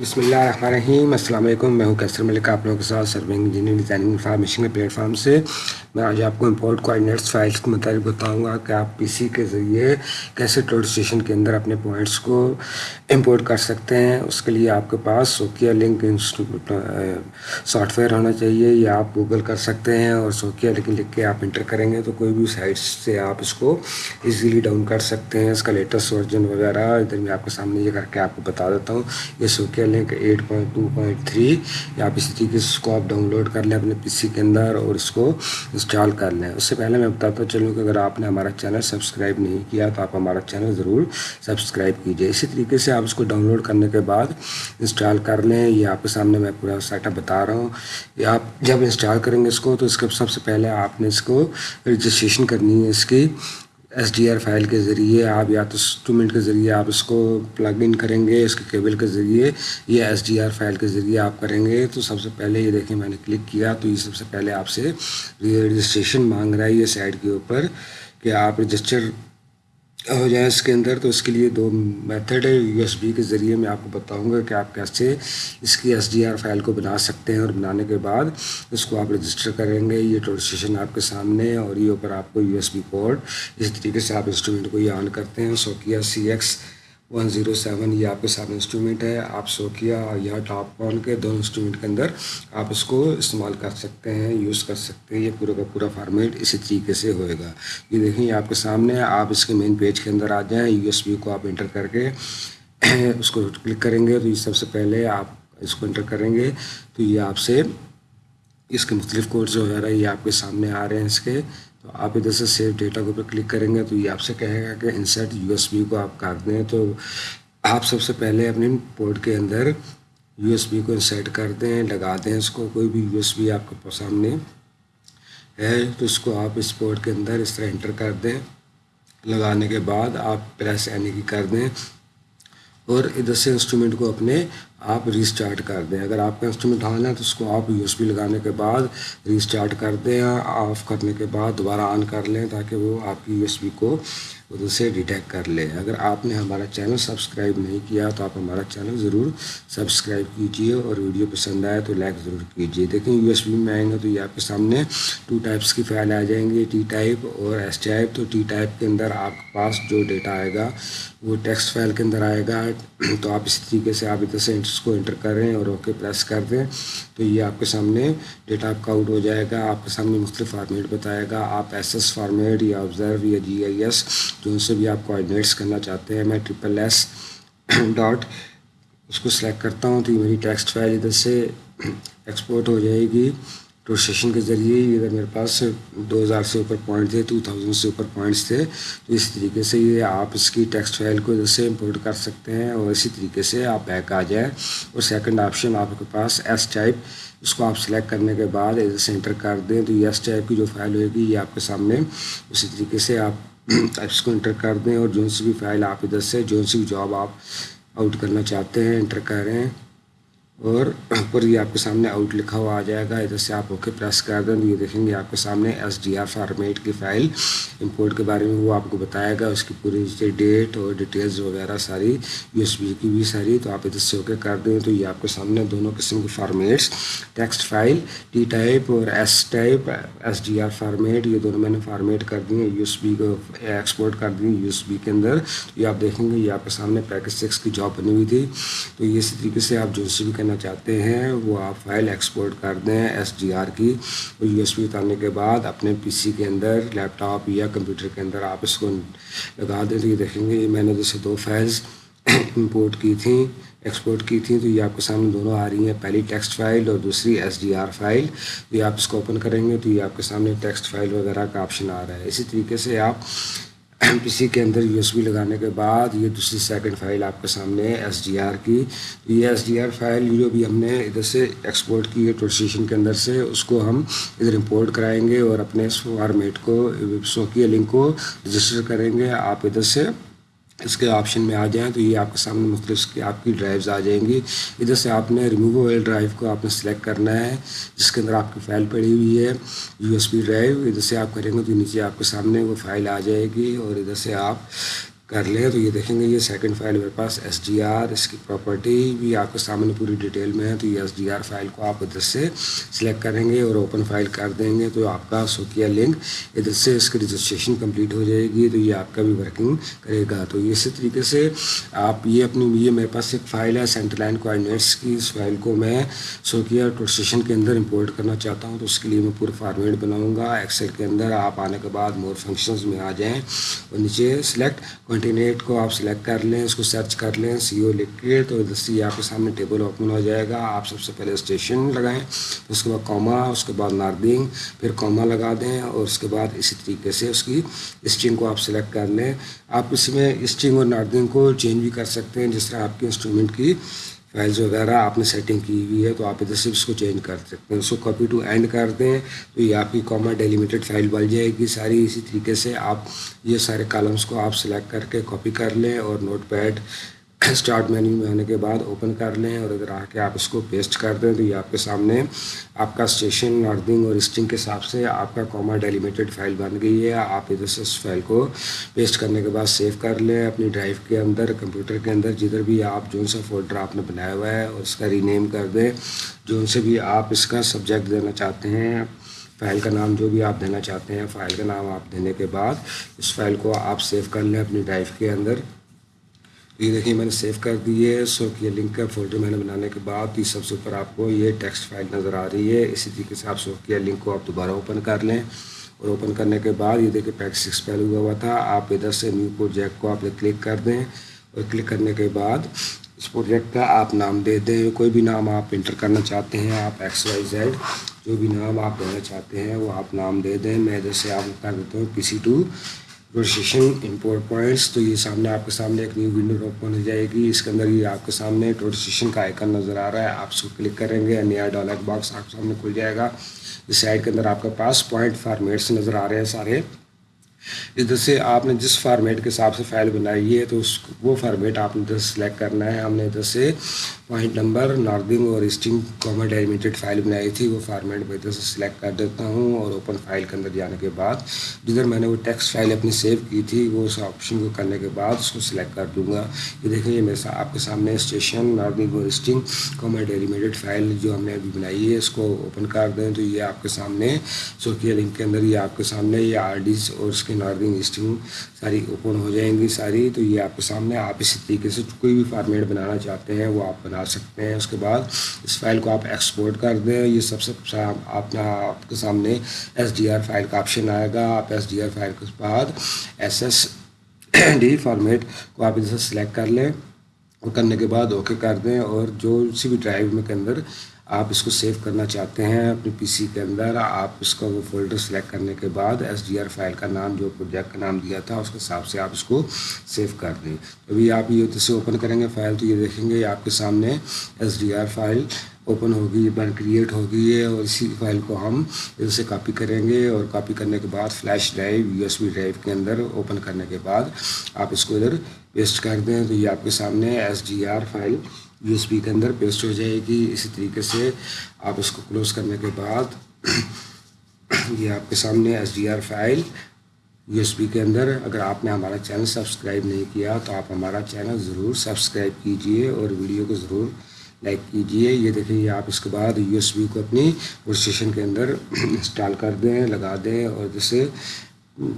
بسم اللہ الرحمن الرحیم السلام علیکم میں ہوں کیسر ملک. آپ لوگوں کے ساتھ سرونگ انجینئرنگ ڈیزائننگ انفارمیشن کے پلیٹ فارم سے. میں آج آپ کو امپورٹ کوآڈینیٹس فائلس کے متعلق بتاؤں گا کہ آپ پی سی کے ذریعے کیسے ٹول اسٹیشن کے اندر اپنے پوائنٹس کو امپورٹ کر سکتے ہیں. اس کے لیے آپ کے پاس سوکیا لنک سافٹ ویئر ہونا چاہیے یا آپ گوگل کر سکتے ہیں اور سوکیا لنک لکھ کے آپ انٹر کریں گے تو کوئی بھی سائٹ سے آپ اس کو ایزیلی ڈاؤن کر سکتے ہیں. اس کا لیٹسٹ ورژن وغیرہ ادھر میں آپ کے سامنے یہ کر کے آپ کو بتا دیتا ہوں. یہ Sokkia link eight point two point three, یا آپ اسی طریقے سے اس کو آپ ڈاؤن لوڈ کر لیں اپنے پی سی کے اندر اور اس کو انسٹال کر لیں۔ اس سے پہلے میں بتاتا چلوں کہ اگر آپ نے ہمارا چینل سبسکرائب نہیں کیا تو آپ ہمارا چینل ضرور سبسکرائب کیجیے اسی طریقے سے آپ اس کو ڈاؤن لوڈ کرنے کے بعد انسٹال کر لیں۔ یہ آپ کے سامنے میں پورا سیٹ اپ بتا رہا ہوں۔ یا آپ جب انسٹال کریں گے اس کو تو اس کے سب سے پہلے آپ نے اس کو رجسٹریشن کرنی ہے اس کی۔ ایس ڈی آر فائل کے ذریعے آپ یا تو انسٹرومنٹ کے ذریعے آپ اس کو پلگ ان کریں گے، اس کے کیبل کے ذریعے یا ایس ڈی آر فائل کے ذریعے آپ کریں گے۔ تو سب سے پہلے یہ دیکھیں، میں نے کلک کیا تو یہ سب سے پہلے آپ سے رجسٹریشن مانگ رہا ہے یہ سائٹ کے اوپر کہ آپ رجسٹر ہو جائیں اس کے اندر، تو اس کے لیے دو میتھڈ ہے، یو ایس بی کے ذریعے میں آپ کو بتاؤں گا کہ آپ کیسے اس کی ایس ڈی آر فائل کو بنا سکتے ہیں اور بنانے کے بعد اس کو آپ رجسٹر کریں گے۔ یہ ٹول اسٹیشن آپ کے سامنے اور یہ اوپر آپ کو یو ایس بی پورٹ، اسی طریقے سے آپ انسٹرومنٹ کو یہ آن کرتے ہیں۔ Sokkia C X one zero seven یہ آپ کے سامنے انسٹرومنٹ ہے۔ آپ سوکیا اور یا ٹاپ آن کے دونوں انسٹرومنٹ کے اندر آپ اس کو استعمال کر سکتے ہیں یوز کر سکتے ہیں۔ یہ پورا کا پورا فارمیٹ اسی طریقے سے ہوئے گا۔ یہ دیکھیں، یہ آپ کے سامنے آپ اس کے مین پیج کے اندر آ جائیں۔ یو ایس بی کو آپ انٹر کر کے اس کو کلک کریں گے۔ تو یہ سب سے پہلے آپ اس کو انٹر کریں گے۔ تو یہ آپ سے اس کے مختلف کوڈز وغیرہ یہ آپ کے سامنے آ رہے ہیں اس کے۔ تو آپ ادھر سے سیو ڈیٹا کے اوپر کلک کریں گے تو یہ آپ سے کہے گا کہ انسرٹ یو ایس بی کو آپ کر دیں تو آپ سب سے پہلے اپنے پورٹ کے اندر یو ایس بی کو انسرٹ کر دیں، لگا دیں اس کو، کوئی بھی یو ایس بی آپ کے سامنے ہے تو اس کو آپ اس پورٹ کے اندر اس طرح انٹر کر دیں۔ لگانے کے بعد آپ پریس یعنی کی کر دیں۔ اور ادھر سے انسٹرومنٹ کو اپنے آپ ریسٹارٹ کر دیں۔ اگر آپ کا انسٹرومنٹ آن ہے تو اس کو آپ یو ایس بی لگانے کے بعد ریسٹارٹ کر دیں، آف کرنے کے بعد دوبارہ آن کر لیں تاکہ وہ آپ کی یو ایس بی کو ادھر سے ڈیٹیکٹ کر لے۔ اگر آپ نے ہمارا چینل سبسکرائب نہیں کیا تو آپ ہمارا چینل ضرور سبسکرائب کیجیے اور ویڈیو پسند آئے تو لائک ضرور کیجیے۔ دیکھیں یو ایس بی میں آئیں گے تو یہ آپ کے سامنے ٹو ٹائپس کی فائل آ جائیں گے ٹی ٹائپ اور ایس ٹائپ تو ٹی ٹائپ کے اندر آپ کے پاس جو ڈیٹا آئے گا وہ ٹیکسٹ فائل کے اندر آئے گا۔ تو آپ اسی طریقے سے آپ ادھر سے اس کو انٹر کریں اور اوکے پریس کر دیں تو یہ آپ کے سامنے ڈیٹا آپ کا آؤٹ ہو جائے گا، آپ کے سامنے مختلف فارمیٹ بتائے گا۔ آپ ایس ایس فارمیٹ یا آبزرو یا جی آئی ایس جو ان سے بھی آپ کوآڈینیٹس کرنا چاہتے ہیں، میں ٹرپل ایس ڈاٹ اس کو سلیکٹ کرتا ہوں تو یہ میری ٹیکسٹ فائل ادھر سے ایکسپورٹ ہو جائے گی۔ سیشن کے ذریعے ادھر میرے پاس دو ہزار سے اوپر پوائنٹ تھے ٹو تھاؤزنڈ سے اوپر پوائنٹس تھے، تو اس طریقے سے یہ آپ اس کی ٹیکسٹ فائل کو ادھر سے امپورٹ کر سکتے ہیں اور اسی طریقے سے آپ بیک آ جائیں۔ اور سیکنڈ آپشن آپ کے پاس ایس ٹائپ اس کو آپ سلیکٹ کرنے کے بعد ادھر سے انٹر کر دیں۔ تو یہ ایس ٹائپ کی جو فائل ہوئے گی، یہ آپ کے سامنے اسی طریقے سے آپ اس کو انٹر کر دیں۔ اور جو سی بھی فائل آپ ادھر سے، جو سی بھی جاب آپ آؤٹ کرنا چاہتے ہیں انٹر کریں اور اوپر یہ آپ کے سامنے آؤٹ لکھا ہوا آ جائے گا۔ ادھر سے آپ اوکے پریس کر دیں یہ دیکھیں گے آپ کے سامنے ایس ڈی آر فارمیٹ کی فائل امپورٹ کے بارے میں وہ آپ کو بتائے گا۔ اس کی پوری ڈیٹ اور ڈیٹیلز وغیرہ ساری یو ایس بی کی بھی ساری۔ تو آپ ادھر سے اوکے کر دیں۔ تو یہ آپ کے سامنے دونوں قسم کی formats text file T type اور S type S D R format یہ دونوں میں نے فارمیٹ کر دی ہیں۔ یو ایس بی کو ایکسپورٹ کر دی یو ایس بی کے اندر۔ یہ آپ دیکھیں گے، یہ آپ کے سامنے پیکج سکس کی جاب بنی ہوئی تھی۔ تو یہ اسی طریقے سے آپ جو سی بھی کرنا چاہتے ہیں، وہ آپ فائل ایکسپورٹ کر دیں ایس ڈی آر کی۔ اور یو ایس بی اتارنے کے بعد اپنے پی سی کے اندر لیپ ٹاپ یا کمپیوٹر کے اندر آپ اس کو لگا دیں۔ تو یہ دیکھیں گے میں نے جیسے دو فائلز امپورٹ کی تھیں ایکسپورٹ کی تھیں۔ تو یہ آپ کے سامنے دونوں آ رہی ہیں۔ پہلی ٹیکسٹ فائل اور دوسری ایس ڈی آر فائل یہ آپ اس کو اوپن کریں گے تو یہ آپ کے سامنے ٹیکسٹ فائل وغیرہ کا آپشن آ رہا ہے۔ اسی طریقے سے آپ پی سی کے اندر یو ایس بی لگانے کے بعد یہ دوسری سیکنڈ فائل آپ کے سامنے ہے ایس ڈی آر کی۔ یہ ایس ڈی آر فائل جو بھی ہم نے ادھر سے ایکسپورٹ کی ہے ٹرانسلیشن کے اندر سے، اس کو ہم ادھر امپورٹ کرائیں گے اور اپنے اس فارمیٹ کو سوکیا لنک کو رجسٹر کریں گے۔ آپ ادھر سے اس کے آپشن میں آ جائیں تو یہ آپ کے سامنے مختلف کی آپ کی ڈرائیوز آ جائیں گی۔ ادھر سے آپ نے ریموویبل ڈرائیو کو آپ نے سلیکٹ کرنا ہے، جس کے اندر آپ کی فائل پڑی ہوئی ہے یو ایس بی ڈرائیو ادھر سے آپ کریں گے تو نیچے آپ کے سامنے وہ فائل آ جائے گی اور ادھر سے آپ کر لیں تو یہ دیکھیں گے یہ سیکنڈ فائل میرے پاس ایس ڈی آر اس کی پراپرٹی بھی آپ کے سامنے پوری ڈیٹیل میں ہے تو یہ ایس ڈی آر فائل کو آپ ادھر سے سلیکٹ کریں گے اور اوپن فائل کر دیں گے تو آپ کا سوکیا لنک ادھر سے اس کی رجسٹریشن کمپلیٹ ہو جائے گی تو یہ آپ کا بھی ورکنگ کرے گا۔ تو اسی طریقے سے آپ یہ اپنی یہ میرے پاس ایک فائل ہے سینٹر لائن کوآڈینیٹس کی۔ اس فائل کو میں سوکیا ٹورسٹیشن کے اندر امپورٹ کرنا چاہتا ہوں تو اس کے لیے میں پورا فارمیٹ بناؤں گا۔ ایکسل کے اندر آپ آنے کے بعد مور فنکشنز میں آ جائیں اور نیچے سلیکٹ کنٹینیٹ کو آپ سلیکٹ کر لیں، اس کو سرچ کر لیں سی او لکھ کے تو دستی آپ کے سامنے ٹیبل اوپن ہو جائے گا۔ آپ سب سے پہلے اسٹیشن لگائیں، اس کے بعد کوما اس کے بعد ناردنگ پھر کوما لگا دیں اور اس کے بعد اسی طریقے سے اس کی اسٹرنگ کو آپ سلیکٹ کر لیں۔ آپ اس میں اسٹرنگ اور ناردنگ کو چینج بھی کر سکتے ہیں، جس طرح آپ کے انسٹرومنٹ کی فائلز وغیرہ آپ نے سیٹنگ کی ہوئی ہے تو آپ ادھر سے اس کو چینج کر سکتے ہیں۔ اس کو کاپی ٹو اینڈ کر دیں تو یہ آپ کی کاما ڈیلیمیٹڈ فائل بن جائے گی۔ ساری اسی طریقے سے آپ یہ سارے کالمس کو آپ سلیکٹ کر کے کاپی کر لیں اور نوٹ پیڈ اسٹارٹ مینیو میں آنے کے بعد اوپن کر لیں اور اگر آ کے آپ اس کو پیسٹ کر دیں تو یہ آپ کے سامنے آپ کا اسٹیشن ناردنگ اور اسٹنگ کے حساب سے آپ کا کوما ڈیلیمیٹڈ فائل بن گئی ہے آپ ادھر سے اس فائل کو پیسٹ کرنے کے بعد سیو کر لیں اپنی ڈرائیو کے اندر کمپیوٹر کے اندر جدھر بھی آپ جو سا فولڈر آپ نے بنایا ہوا ہے اور اس کا رینیم کر دیں جو سے بھی آپ اس کا سبجیکٹ دینا چاہتے ہیں فائل کا نام جو بھی آپ دینا چاہتے ہیں فائل کا نام آپ دینے کے بعد اس فائل کو آپ سیو کر لیں اپنی ڈرائیو کے اندر یہ دیکھیں میں نے سیو کر دی ہے۔ سو یہ لنک کا فولڈر میں نے بنانے کے بعد یہ سب سے اوپر آپ کو یہ ٹیکسٹ فائل نظر آ رہی ہے۔ اسی طریقے سے آپ سو کیا لنک کو آپ دوبارہ اوپن کر لیں۔ اور اوپن کرنے کے بعد یہ دیکھیں پیک سکس پہلے ہوا ہوا تھا۔ آپ ادھر سے نیو پروجیکٹ کو آپ کلک کر دیں۔ اور کلک کرنے کے بعد اس پروجیکٹ کا آپ نام دے دیں۔ کوئی بھی نام آپ انٹر کرنا چاہتے ہیں، آپ ایکس وائی زیڈ جو بھی نام آپ دینا چاہتے ہیں، وہ آپ نام دے دیں۔ میں ادھر سے آپ کر دیتا ہوں پی سی ٹو پروسیشن امپورٹ پوائنٹس تو یہ سامنے آپ کے سامنے ایک نیو ونڈو اوپن ہو جائے گی۔ اس کے اندر یہ آپ کے سامنے ٹورسیشن کا آئکن نظر آ رہا ہے۔ آپ اس کو کلک کریں گے، نیا ڈالر باکس آپ کے سامنے کھل جائے گا۔ اس سائڈ کے اندر آپ کے پاس پوائنٹ فارمیٹس نظر آ رہے ہیں سارے۔ ادھر سے آپ نے جس فارمیٹ کے حساب سے فائل بنائی ہے، تو اس وہ فارمیٹ آپ نے ادھر سلیکٹ کرنا ہے، ہم نے ادھر سے پوائنٹ نمبر ناردنگ اور اسٹنگ کامر ڈیلیمیٹڈ فائل بنائی تھی، وہ فارمیٹ میں ادھر سے سلیکٹ کر دیتا ہوں اور اوپن فائل کے اندر جانے کے بعد جدھر میں نے وہ ٹیکسٹ فائل اپنی سیو کی تھی، وہ اس آپشن کو کرنے کے بعد اس کو سلیکٹ کر دوں گا۔ یہ دیکھیں یہ میرے آپ کے سامنے اسٹیشن ناردنگ اور اسٹنگ کامر ڈیلیمیٹڈ فائل جو ہم نے ابھی بنائی ہے، اس کو اوپن کر دیں تو یہ آپ کے سامنے سوکیا لنک کے اندر یہ آپ کے سامنے، یہ آر ڈیز اور اس کے ناردنگ اسٹنگ ساری اوپن ہو جائیں گی ساری، تو یہ آپ کے سامنے آپ اسی طریقے سے کوئی بھی فارمیٹ بنانا چاہتے ہیں، وہ آپ بنا سکتے ہیں۔ اس کے بعد اس فائل کو آپ ایکسپورٹ کر دیں۔ یہ سب سے آپ آپ کے سامنے ایس ڈی آر فائل کا آپشن آئے گا۔ آپ ایس ڈی آر فائل کے بعد ایس ایس ڈی فارمیٹ کو آپ ادھر سے سلیکٹ کر لیں اور کرنے کے بعد اوکے کر دیں اور جو سی بھی ڈرائیو میں کے اندر آپ اس کو سیو کرنا چاہتے ہیں اپنی پی سی کے اندر، آپ اس کا وہ فولڈر سلیکٹ کرنے کے بعد ایس ڈی آر فائل کا نام، جو پروجیکٹ کا نام دیا تھا، اس کے حساب سے آپ اس کو سیو کر دیں۔ ابھی آپ یہ جیسے اوپن کریں گے فائل تو یہ دیکھیں گے آپ کے سامنے S D R file open ہوگی بن کریٹ ہوگی ہے اور اسی فائل کو ہم ادھر سے کاپی کریں گے اور کاپی کرنے کے بعد flash drive U S B drive کے اندر اوپن کرنے کے بعد آپ اس کو ادھر پیسٹ کر دیں۔ تو یہ آپ کے سامنے S D R file U S B کے اندر پیسٹ ہو جائے گی۔ اسی طریقے سے آپ اس کو کلوز کرنے کے بعد یہ آپ کے سامنے S D R file U S B کے اندر۔ اگر آپ نے ہمارا چینل سبسکرائب نہیں کیا تو آپ ہمارا چینل ضرور سبسکرائب کیجیے اور ویڈیو کو ضرور لائک کیجیے۔ یہ دیکھیں یہ آپ اس کے بعد یو ایس بی کو اپنی اسٹیشن کے اندر انسٹال کر دیں، لگا دیں اور جیسے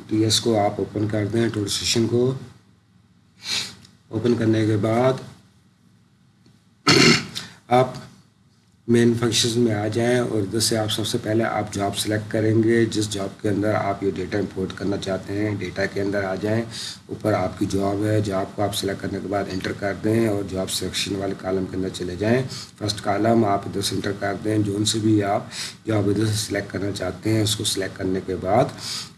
ٹی ایس کو آپ اوپن کر دیں ٹول اسٹیشن کو۔ اوپن کرنے کے بعد آپ مین فنکشنز میں آ جائیں اور ادھر سے آپ سب سے پہلے آپ جاب سلیکٹ کریں گے۔ جس جاب کے اندر آپ یہ ڈیٹا امپورٹ کرنا چاہتے ہیں ڈیٹا کے اندر آ جائیں۔ اوپر آپ کی جاب ہے جاب کو آپ سلیکٹ کرنے کے بعد انٹر کر دیں اور جاب سلیکشن والے کالم کے اندر چلے جائیں۔ فرسٹ کالم آپ ادھر سے انٹر کر دیں۔ جو ان سے بھی آپ جاب ادھر سے سلیکٹ کرنا چاہتے ہیں، اس کو سلیکٹ کرنے کے بعد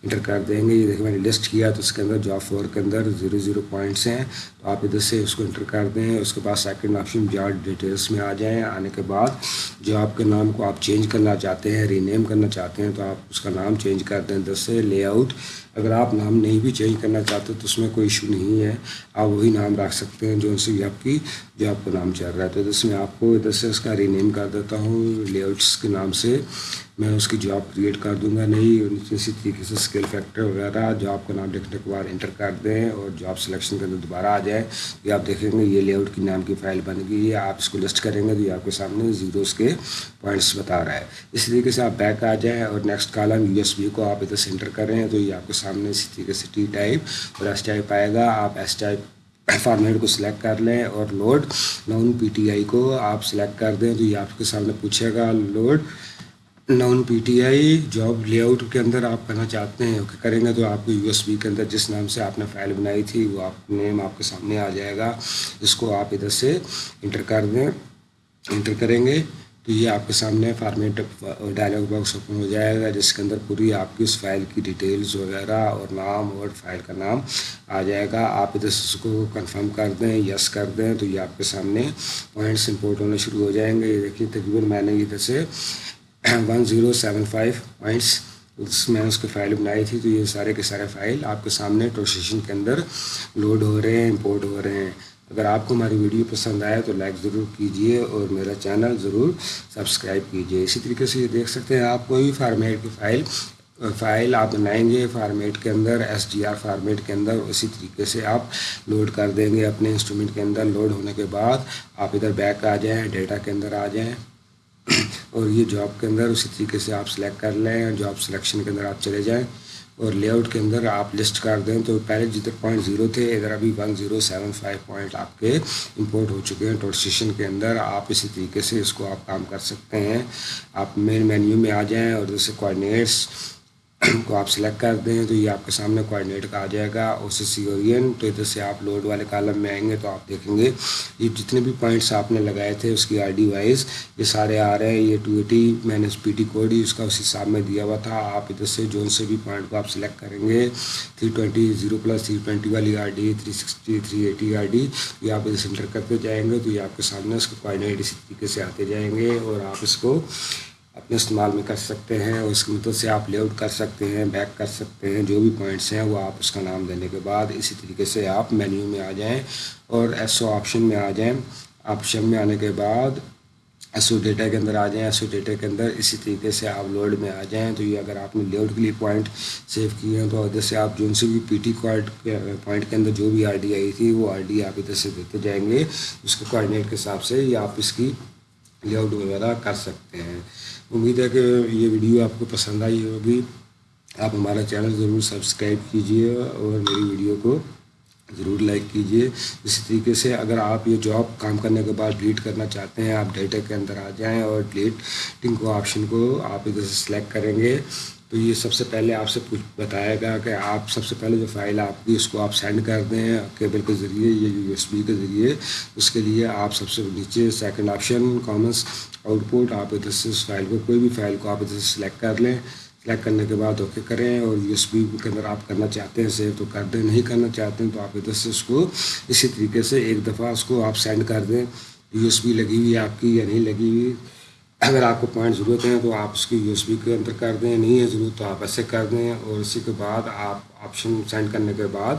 انٹر کر دیں گے۔ یہ دیکھیں، میں نے لسٹ کیا تو اس کے اندر جاب فور کے اندر زیرو زیرو پوائنٹس ہیں۔ تو آپ ادھر سے اس کو انٹر کر دیں۔ اس کے بعد سیکنڈ آپشن جاب ڈیٹیلس میں آ جائیں۔ آنے کے بعد جو آپ کے نام کو آپ چینج کرنا چاہتے ہیں ری نیم کرنا چاہتے ہیں، تو آپ اس کا نام چینج کر دیں۔ ادھر سے لے آؤٹ اگر آپ نام نہیں بھی چینج کرنا چاہتے تو اس میں کوئی ایشو نہیں ہے۔ آپ وہی نام رکھ سکتے ہیں جو ان سے بھی آپ کی جو آپ کو نام چل رہا ہے۔ تو اس میں آپ کو ادھر سے اس کا رینیم کر دیتا ہوں لے آؤٹس کے نام سے۔ میں اس کی جاب کریٹ کر دوں گا۔ نہیں اسی طریقے سے اسکل فیکٹر وغیرہ جاب کا نام لکھنے کے بعد انٹر کر دیں اور جاب سلیکشن کے اندر دوبارہ آ جائے۔ یہ آپ دیکھیں گے، یہ لے آؤٹ کی نام کی فائل بن گئی ہے۔ آپ اس کو لسٹ کریں گے تو یہ آپ کے سامنے زیروز کے پوائنٹس بتا رہا ہے۔ اس طریقے سے آپ بیک آ جائیں اور next column U S B کو آپ ادھر سے انٹر کریں تو یہ آپ کے سامنے اسی طریقے سے ٹی ٹائپ اور ایس ٹائپ آئے گا۔ آپ ایس ٹائپ فارمیٹ کو سلیکٹ کر لیں اور لوڈ نون پی ٹی آئی کو آپ سلیکٹ کر دیں۔ تو یہ آپ کے سامنے پوچھے گا load known P T I job layout کے اندر آپ کرنا چاہتے ہیں۔ اوکے کریں گے تو آپ کو یو ایس بی کے اندر جس نام سے آپ نے فائل بنائی تھی وہ آپ نیم آپ کے سامنے آ جائے گا۔ اس کو آپ ادھر سے انٹر کر دیں۔ انٹر کریں گے۔ تو یہ آپ کے سامنے فارمیٹ ڈائلاگ باکس اوپن ہو جائے گا، جس کے اندر پوری آپ کی اس فائل کی ڈیٹیلز وغیرہ اور نام اور فائل کا نام آ جائے گا۔ آپ ادھر سے اس کو کنفرم کر دیں یس کر دیں تو یہ آپ کے سامنے پوائنٹس امپورٹ ہونے شروع ہو جائیں گے۔ یہ دیکھیے، تقریباً میں نے ادھر سے one zero seven five points اس میں اس کی فائل بنائی تھی۔ تو یہ سارے کے سارے فائل آپ کے سامنے ٹروسیشن کے اندر لوڈ ہو رہے ہیں امپورٹ ہو رہے ہیں۔ اگر آپ کو ہماری ویڈیو پسند آئے تو لائک ضرور کیجیے اور میرا چینل ضرور سبسکرائب کیجیے۔ اسی طریقے سے یہ دیکھ سکتے ہیں آپ کوئی بھی فارمیٹ کی فائل فائل آپ بنائیں گے فارمیٹ کے اندر ایس ڈی آر فارمیٹ کے اندر، اسی طریقے سے آپ لوڈ کر دیں گے اپنے انسٹرومنٹ کے اندر۔ لوڈ ہونے کے بعد آپ ادھر بیک آ جائیں، ڈیٹا کے اندر آ جائیں اور یہ جاب کے اندر اسی طریقے سے آپ سلیکٹ کر لیں جاب سلیکشن کے اندر آپ چلے جائیں۔ اور لے آؤٹ کے اندر آپ لسٹ کر دیں تو پہلے جتنے پوائنٹ زیرو تھے ادھر ابھی one zero seven five point آپ کے امپورٹ ہو چکے ہیں ٹوٹ اسٹیشن کے اندر آپ اسی طریقے سے اس کو آپ کام کر سکتے ہیں۔ آپ مین مینیو میں آ جائیں اور جیسے کوآڈینیٹس کو آپ سلیکٹ کر دیں تو یہ آپ کے سامنے کوآڈینیٹ کا آ جائے گا او سی سی اورین تو ادھر سے آپ لوڈ والے کالم میں آئیں گے تو آپ دیکھیں گے۔ یہ جتنے بھی پوائنٹس آپ نے لگائے تھے اس کی آر ڈی وائز یہ سارے آ رہے ہیں، یہ two eighty minus P T code ہی اس کا اس حساب میں دیا ہوا تھا۔ آپ ادھر سے جو سے بھی پوائنٹ کو آپ سلیکٹ کریں گے three twenty zero plus three twenty والی R D three sixty three eighty R D یہ آپ ادھر سے انٹر کرتے جائیں گے تو یہ آپ کے سامنے اس کے کوآڈینیٹ اسی طریقے سے آتے جائیں گے اور آپ اس کو اپنے استعمال میں کر سکتے ہیں اور اس کی مدد سے آپ لے آؤٹ کر سکتے ہیں، بیک کر سکتے ہیں، جو بھی پوائنٹس ہیں وہ آپ اس کا نام دینے کے بعد اسی طریقے سے آپ مینیو میں آ جائیں اور ایس او آپشن میں آ جائیں۔ آپشن میں آنے کے بعد ایس او ڈیٹا کے اندر آ جائیں۔ ایس او ڈیٹا کے اندر اسی طریقے سے آپ لوڈ میں آ جائیں۔ تو یہ اگر آپ نے لے آؤٹ کے لیے پوائنٹ سیو کیے ہیں تو ادھر سے آپ جو سے بھی پی ٹی کوائٹ پوائنٹ کے اندر جو بھی آر ڈی آئی تھی وہ آر ڈی آپ ادھر سے دیتے جائیں گے۔ اس کے کوآڈینیٹ کے حساب سے یا آپ اس کی لے آؤٹ وغیرہ کر سکتے ہیں۔ امید ہے کہ یہ ویڈیو آپ کو پسند آئی ہوگی۔ آپ ہمارا چینل ضرور سبسکرائب کیجیے اور میری ویڈیو کو ضرور لائک کیجیے۔ اسی طریقے سے اگر آپ یہ جاب کام کرنے کے بعد ڈیلیٹ کرنا چاہتے ہیں، آپ ڈیٹا کے اندر آ جائیں اور ڈیلیٹنگ کو آپشن کو آپ ادھر سے سلیکٹ کریں گے۔ تو یہ سب سے پہلے آپ سے کچھ بتائے گا کہ آپ سب سے پہلے جو فائل آپ کی، اس کو آپ سینڈ کر دیں کیبل کے ذریعے یا یو ایس بی کے ذریعے۔ اس کے لیے آپ سب سے نیچے second option commons output آپ ادھر سے اس فائل کو کوئی بھی فائل کو آپ ادھر سے سلیکٹ کر لیں۔ سلیکٹ کرنے کے بعد اوکے کریں اور یو ایس بی کے اندر آپ کرنا چاہتے ہیں سیو تو کر دیں۔ نہیں کرنا چاہتے ہیں تو آپ ادھر سے اس کو اسی طریقے سے ایک دفعہ اس کو آپ سینڈ کر دیں۔ یو ایس بی لگی ہوئی آپ کی یا نہیں لگی ہوئی؟ اگر آپ کو پوائنٹ ضرورت ہے تو آپ اس کی یو ایس بی کے اندر کر دیں، نہیں ہے ضرورت تو آپ ایسے کر دیں اور اسی کے بعد آپ آپشن سینڈ کرنے کے بعد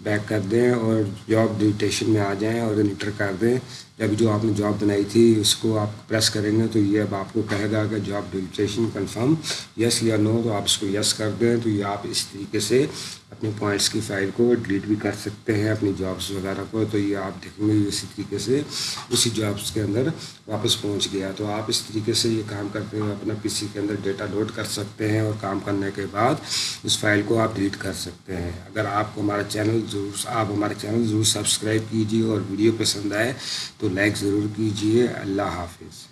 بیک کر دیں اور جاب ڈیٹیشن میں آ جائیں اور انٹر کر دیں۔ جب جو آپ نے جاب بنائی تھی اس کو آپ پریس کریں گے تو یہ اب آپ کو کہے گا کہ جاب ڈیلیٹیشن کنفرم یس یا نو تو آپ اس کو یس کر دیں تو یہ آپ اس طریقے سے اپنے پوائنٹس کی فائل کو ڈیلیٹ بھی کر سکتے ہیں اپنی جابس وغیرہ کو۔ تو یہ آپ دیکھیں گے اسی طریقے سے اسی جابس کے اندر واپس پہنچ گیا۔ تو آپ اس طریقے سے یہ کام کرتے ہوئے اپنا پی سی کے اندر ڈیٹا لوڈ کر سکتے ہیں اور کام کرنے کے بعد اس فائل کو آپ ڈیلیٹ کر سکتے سکتے ہیں۔ اگر آپ کو ہمارا چینل ضرور آپ ہمارے چینل ضرور سبسکرائب کیجیے اور ویڈیو پسند آئے تو لائک ضرور کیجیے اللہ حافظ۔